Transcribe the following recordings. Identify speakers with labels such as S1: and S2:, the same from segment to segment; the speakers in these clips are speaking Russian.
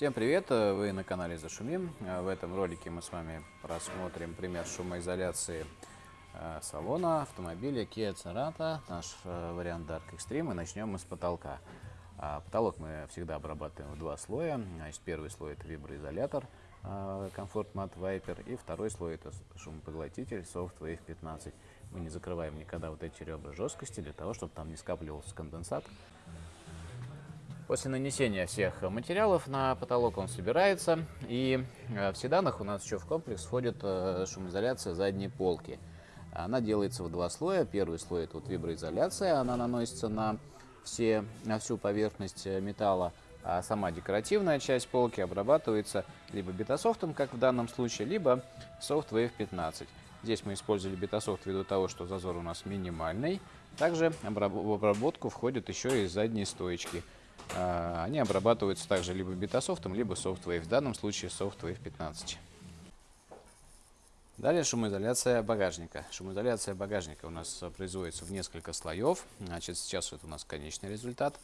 S1: Всем привет! Вы на канале Зашумим. В этом ролике мы с вами рассмотрим пример шумоизоляции э, салона автомобиля Kia Cerato, наш э, вариант Dark Extreme. И начнем мы с потолка. А потолок мы всегда обрабатываем в два слоя. Значит, первый слой это виброизолятор э, Comfort Mat Viper и второй слой это шумопоглотитель Soft Wave 15. Мы не закрываем никогда вот эти ребра жесткости для того, чтобы там не скапливался конденсат. После нанесения всех материалов на потолок он собирается. И э, в седанах у нас еще в комплекс входит э, шумоизоляция задней полки. Она делается в два слоя. Первый слой это вот виброизоляция, она наносится на, все, на всю поверхность э, металла. А сама декоративная часть полки обрабатывается либо бетасофтом, как в данном случае, либо Soft Wave 15. Здесь мы использовали бетасофт ввиду того, что зазор у нас минимальный. Также в обработку входят еще и задние стоечки. А, они обрабатываются также либо бетасофтом, либо SoftWave. В данном случае SoftWave 15. Далее шумоизоляция багажника. Шумоизоляция багажника у нас производится в несколько слоев. Значит, сейчас это у нас конечный результат.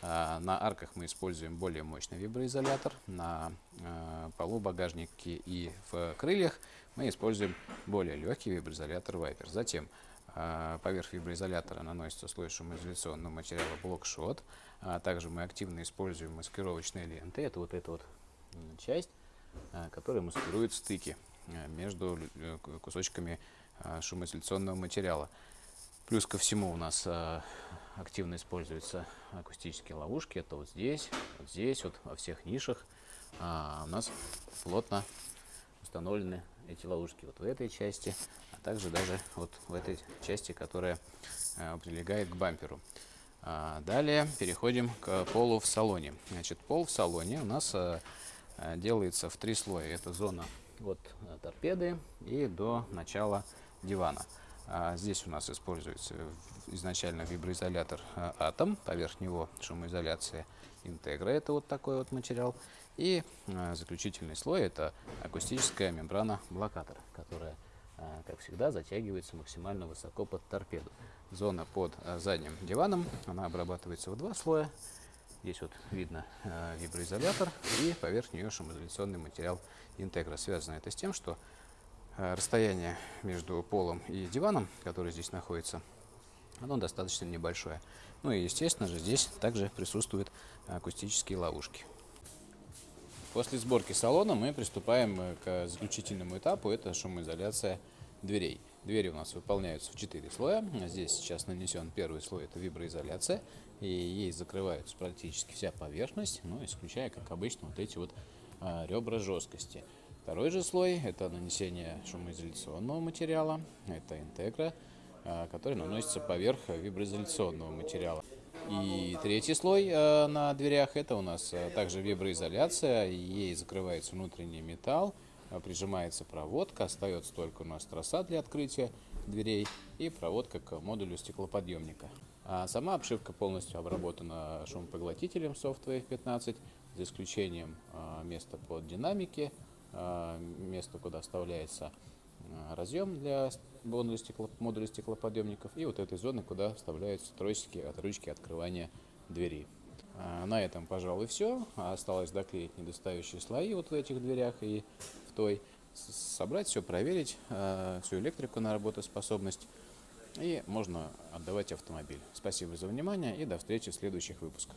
S1: А, на арках мы используем более мощный виброизолятор. На а, полу багажника и в крыльях мы используем более легкий виброизолятор Viper. Затем поверх виброизолятора наносится слой шумоизоляционного материала блокшот. А также мы активно используем маскировочные ленты. Это вот эта вот часть, а, которая маскирует стыки между э, кусочками шумоизоляционного материала. Плюс ко всему у нас активно используются акустические ловушки. Это вот здесь, вот здесь, вот во всех нишах у нас плотно установлены эти ловушки вот в этой части, а также даже вот в этой части, которая э, прилегает к бамперу. А далее переходим к полу в салоне. Значит, пол в салоне у нас э, э, делается в три слоя. Это зона от торпеды и до начала дивана. А здесь у нас используется изначально виброизолятор Атом, поверх него шумоизоляция Интегра, это вот такой вот материал. И заключительный слой это акустическая мембрана блокатора, которая, как всегда, затягивается максимально высоко под торпеду. Зона под э, задним диваном, она обрабатывается в два слоя. Здесь вот видно э, виброизолятор и поверх нее шумоизоляционный материал Интегра. Связано это с тем, что расстояние между полом и диваном, который здесь находится, оно достаточно небольшое. Ну и, естественно же, здесь также присутствуют акустические ловушки. После сборки салона мы приступаем э, к заключительному этапу, это шумоизоляция дверей. Двери у нас выполняются в 4 слоя. Здесь сейчас нанесен первый слой, это виброизоляция, и ей закрывается практически вся поверхность, ну, исключая, как обычно, вот эти вот а, ребра жесткости. Второй же слой – это нанесение шумоизоляционного материала, это интегра, а, который наносится поверх виброизоляционного материала. И третий слой э, на дверях это у нас э, также виброизоляция, ей закрывается внутренний металл, э, прижимается проводка, остается только у нас троса для открытия дверей и проводка к модулю стеклоподъемника. А сама обшивка полностью обработана шумопоглотителем SoftWave 15, за исключением места под динамики, место, куда вставляется разъем для модуля, стекло, модуля стеклоподъемников и вот этой зоны, куда вставляются тросики от ручки открывания двери. Э, на этом, пожалуй, все. Осталось доклеить недостающие слои вот в этих дверях и в той. Собрать все, проверить, э, всю электрику на работоспособность. И можно отдавать автомобиль. Спасибо за внимание и до встречи в следующих выпусках.